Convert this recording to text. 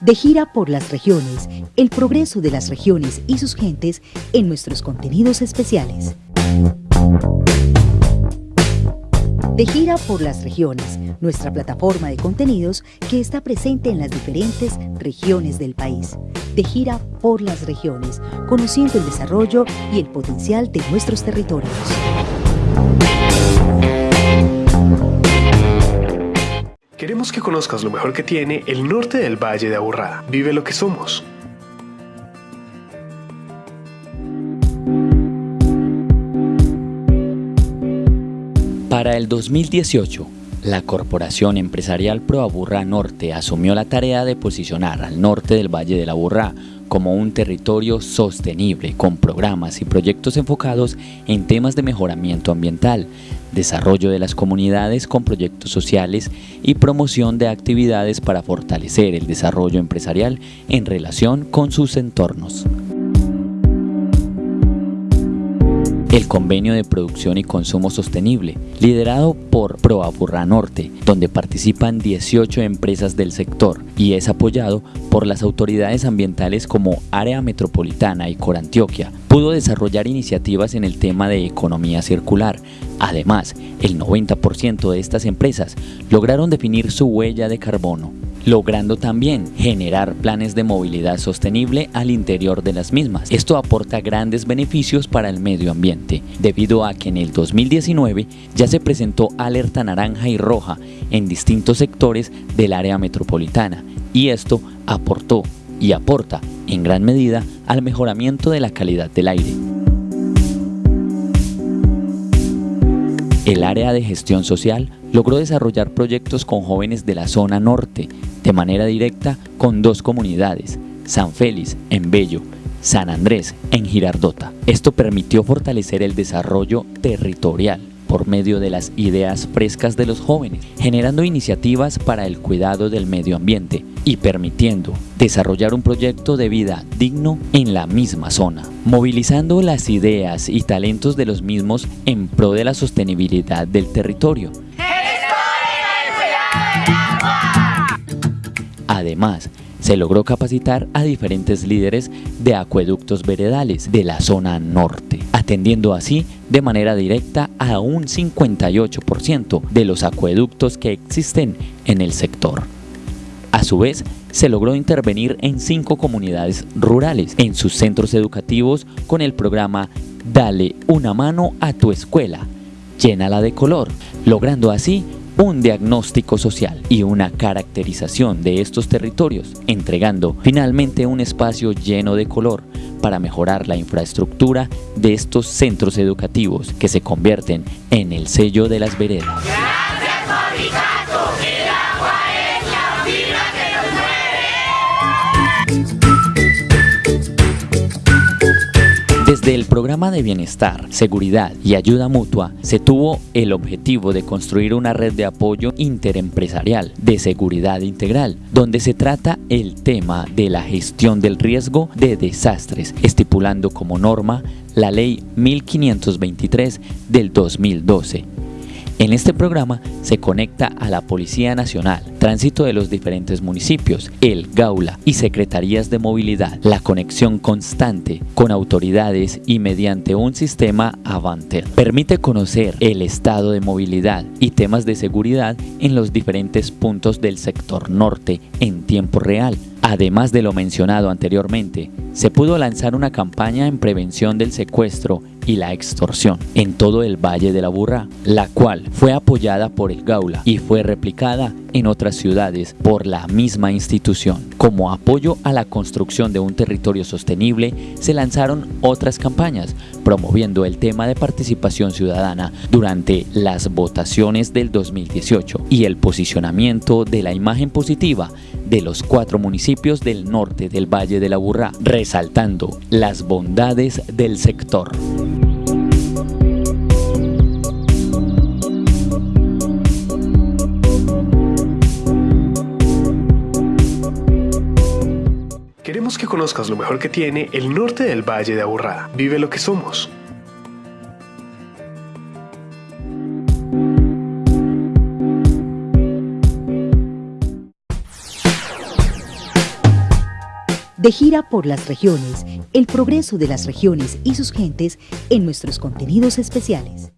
De gira por las regiones, el progreso de las regiones y sus gentes en nuestros contenidos especiales. De gira por las regiones, nuestra plataforma de contenidos que está presente en las diferentes regiones del país. De gira por las regiones, conociendo el desarrollo y el potencial de nuestros territorios. Queremos que conozcas lo mejor que tiene el norte del Valle de Aburrá. Vive lo que somos. Para el 2018, la Corporación Empresarial Pro Aburrá Norte asumió la tarea de posicionar al norte del Valle de la Aburrá como un territorio sostenible con programas y proyectos enfocados en temas de mejoramiento ambiental, desarrollo de las comunidades con proyectos sociales y promoción de actividades para fortalecer el desarrollo empresarial en relación con sus entornos. El convenio de producción y consumo sostenible, liderado por ProAburra Norte, donde participan 18 empresas del sector y es apoyado por las autoridades ambientales como Área Metropolitana y Corantioquia, pudo desarrollar iniciativas en el tema de economía circular. Además, el 90% de estas empresas lograron definir su huella de carbono logrando también generar planes de movilidad sostenible al interior de las mismas. Esto aporta grandes beneficios para el medio ambiente, debido a que en el 2019 ya se presentó alerta naranja y roja en distintos sectores del área metropolitana y esto aportó y aporta en gran medida al mejoramiento de la calidad del aire. El área de gestión social logró desarrollar proyectos con jóvenes de la zona norte, de manera directa con dos comunidades, San Félix en Bello, San Andrés en Girardota. Esto permitió fortalecer el desarrollo territorial por medio de las ideas frescas de los jóvenes, generando iniciativas para el cuidado del medio ambiente y permitiendo desarrollar un proyecto de vida digno en la misma zona, movilizando las ideas y talentos de los mismos en pro de la sostenibilidad del territorio. Además, se logró capacitar a diferentes líderes de acueductos veredales de la zona norte, atendiendo así de manera directa a un 58% de los acueductos que existen en el sector. A su vez, se logró intervenir en cinco comunidades rurales en sus centros educativos con el programa Dale una mano a tu escuela, llénala de color, logrando así un diagnóstico social y una caracterización de estos territorios, entregando finalmente un espacio lleno de color para mejorar la infraestructura de estos centros educativos que se convierten en el sello de las veredas. Desde el programa de bienestar, seguridad y ayuda mutua se tuvo el objetivo de construir una red de apoyo interempresarial de seguridad integral, donde se trata el tema de la gestión del riesgo de desastres, estipulando como norma la Ley 1523 del 2012 en este programa se conecta a la Policía Nacional, tránsito de los diferentes municipios, el Gaula y Secretarías de Movilidad, la conexión constante con autoridades y mediante un sistema Avanter. Permite conocer el estado de movilidad y temas de seguridad en los diferentes puntos del sector norte en tiempo real. Además de lo mencionado anteriormente, se pudo lanzar una campaña en prevención del secuestro y la extorsión en todo el Valle de la Burra, la cual fue apoyada por el Gaula y fue replicada en otras ciudades por la misma institución. Como apoyo a la construcción de un territorio sostenible, se lanzaron otras campañas promoviendo el tema de participación ciudadana durante las votaciones del 2018 y el posicionamiento de la imagen positiva de los cuatro municipios del norte del Valle de la Burra, resaltando las bondades del sector. Que conozcas lo mejor que tiene el norte del Valle de Aburrá. Vive lo que somos. De gira por las regiones, el progreso de las regiones y sus gentes en nuestros contenidos especiales.